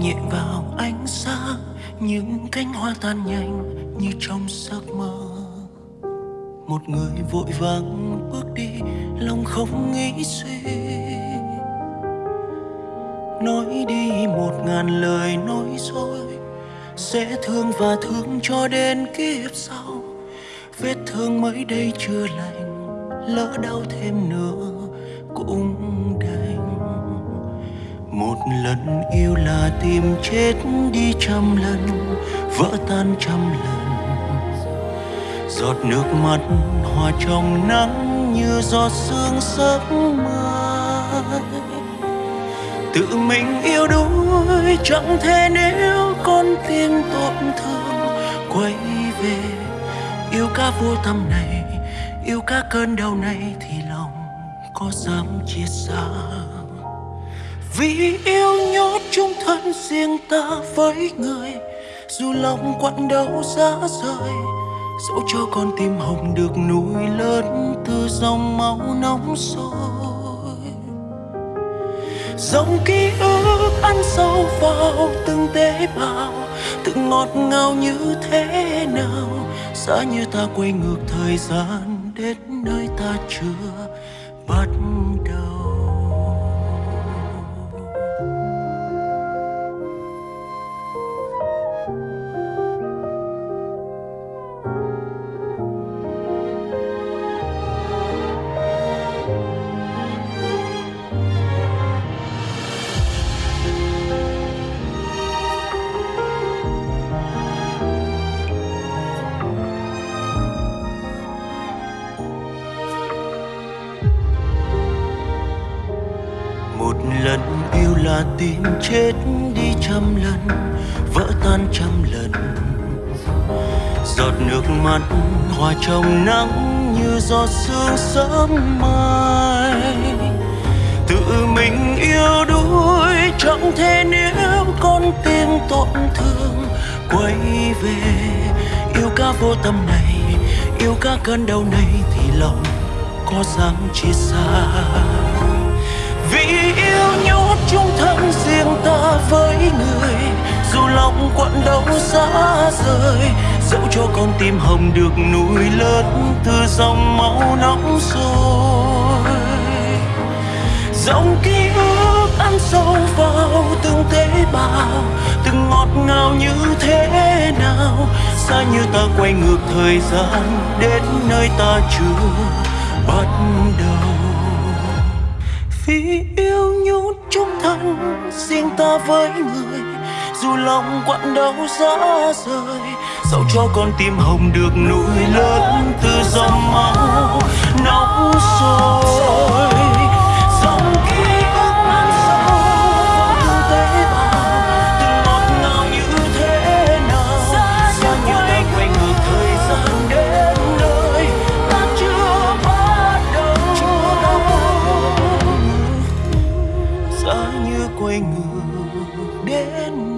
nhẹ vào ánh sáng, những cánh hoa tan nhanh như trong giấc mơ. Một người vội vàng bước đi, lòng không nghĩ suy. Nói đi một ngàn lời nói dối, sẽ thương và thương cho đến kiếp sau. Vết thương mới đây chưa lành, lỡ đau thêm nữa cũng đành một lần yêu là tìm chết đi trăm lần, vỡ tan trăm lần. Giọt nước mắt hòa trong nắng như giọt sương sớm mai. Tự mình yêu đuối, chẳng thể nếu con tim tổn thương. Quay về, yêu ca vô tâm này, yêu ca cơn đau này thì lòng có dám chia xa vì yêu nhốt chung thân riêng ta với người, dù lòng quặn đau giá rời, dẫu cho con tim hồng được nuôi lớn từ dòng máu nóng sôi. Dòng ký ức ăn sâu vào từng tế bào, từng ngọt ngào như thế nào, giá như ta quay ngược thời gian đến nơi ta chưa bắt một lần yêu là tim chết đi trăm lần, vỡ tan trăm lần. Giọt nước mắt hòa trong nắng như giọt sương sớm mai. Tự mình yêu đuối, chẳng thể nếu con tim tổn thương. Quay về, yêu ca vô tâm này, yêu ca cơn đau này thì lòng có dám chia xa. Lòng quặn đau xa rời. Dẫu cho con tim hồng được nuôi lớn, từ dòng máu nóng sôi. Dòng ký ức ăn sâu vào từng tế bào, từng ngọt ngào như thế nào. Xa như ta quay ngược thời gian, đến nơi ta chưa bắt đầu. Vì yêu nhốt chung thân, riêng ta với người dù lòng quặn đau giá rời dẫu cho con tim hồng được nuôi lớn từ dòng máu nóng sôi. Dòng ký ức mang sâu vào tế bào từng ngọt ngào như thế nào? Sao nhiều quay ngược thời gian đến nơi ta chưa bắt đầu? Xa như quay ngược đến